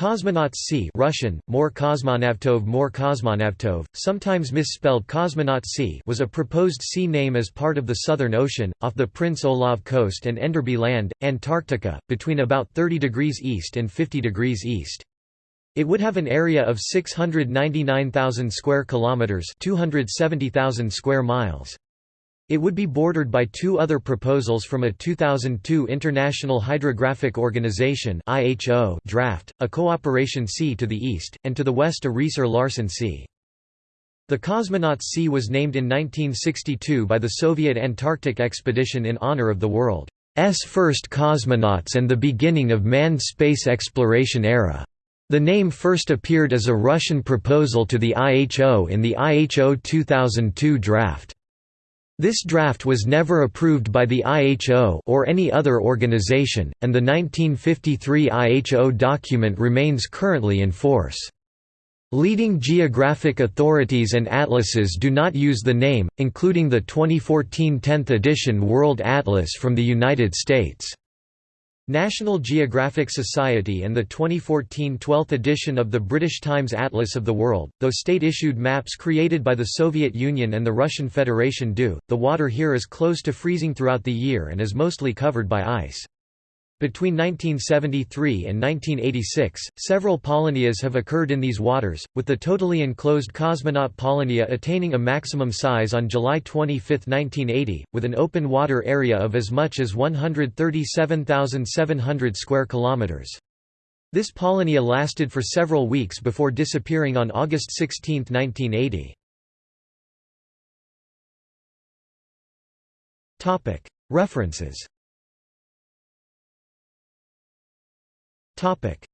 Cosmonauts Sea Russian, More Kosmonavtov More Kosmonavtov, sometimes misspelled Cosmonaut Sea was a proposed sea name as part of the Southern Ocean, off the Prince Olav Coast and Enderby Land, Antarctica, between about 30 degrees east and 50 degrees east. It would have an area of 699,000 square kilometers, 270,000 square miles. It would be bordered by two other proposals from a 2002 International Hydrographic Organization draft, a cooperation sea to the east, and to the west a Riiser-Larsen Sea. The Cosmonaut Sea was named in 1962 by the Soviet Antarctic expedition in honor of the world's first cosmonauts and the beginning of manned space exploration era. The name first appeared as a Russian proposal to the IHO in the IHO 2002 draft. This draft was never approved by the IHO or any other organization, and the 1953 IHO document remains currently in force. Leading geographic authorities and atlases do not use the name, including the 2014 10th edition World Atlas from the United States. National Geographic Society and the 2014 12th edition of the British Times Atlas of the World, though state-issued maps created by the Soviet Union and the Russian Federation do, the water here is close to freezing throughout the year and is mostly covered by ice. Between 1973 and 1986, several polynyas have occurred in these waters, with the totally enclosed cosmonaut polynya attaining a maximum size on July 25, 1980, with an open water area of as much as 137,700 square kilometers. This polynya lasted for several weeks before disappearing on August 16, 1980. References Topic: